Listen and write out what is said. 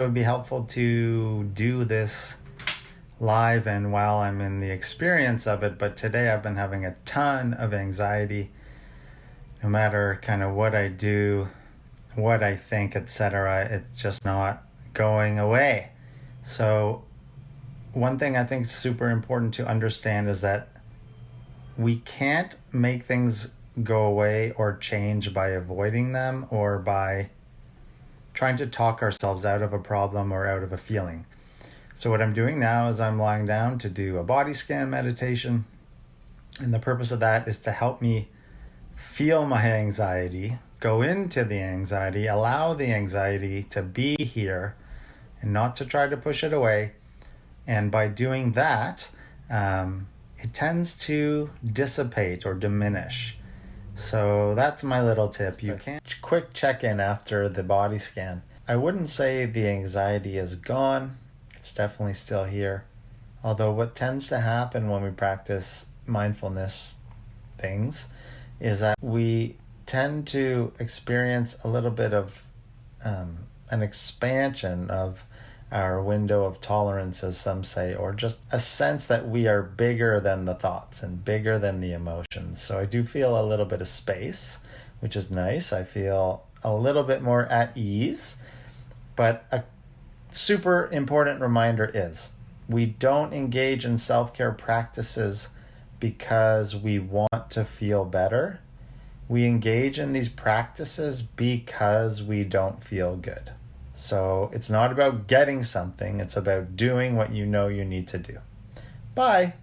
it would be helpful to do this live and while I'm in the experience of it. But today I've been having a ton of anxiety. No matter kind of what I do, what I think, etc., it's just not going away. So, one thing I think is super important to understand is that we can't make things go away or change by avoiding them or by trying to talk ourselves out of a problem or out of a feeling. So, what I'm doing now is I'm lying down to do a body scan meditation. And the purpose of that is to help me feel my anxiety, go into the anxiety, allow the anxiety to be here, and not to try to push it away. And by doing that, um, it tends to dissipate or diminish. So that's my little tip. You can quick check in after the body scan. I wouldn't say the anxiety is gone. It's definitely still here. Although what tends to happen when we practice mindfulness things is that we tend to experience a little bit of um, an expansion of our window of tolerance, as some say, or just a sense that we are bigger than the thoughts and bigger than the emotions. So I do feel a little bit of space, which is nice. I feel a little bit more at ease. But a super important reminder is we don't engage in self care practices because we want to feel better. We engage in these practices because we don't feel good. So it's not about getting something, it's about doing what you know you need to do. Bye.